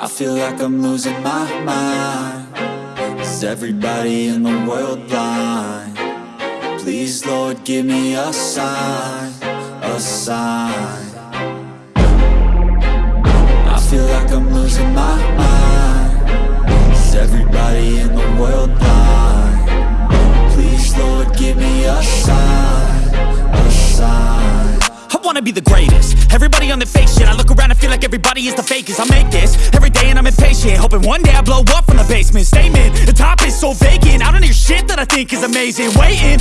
I feel like I'm losing my mind. Is everybody in the world blind? Please Lord give me a sign, a sign. I feel like I'm losing my mind wanna be the greatest. Everybody on the fake shit. I look around and feel like everybody is the fakest. I make this every day and I'm impatient. Hoping one day I blow up from the basement. Statement, the top is so vacant. I don't hear shit that I think is amazing. Waiting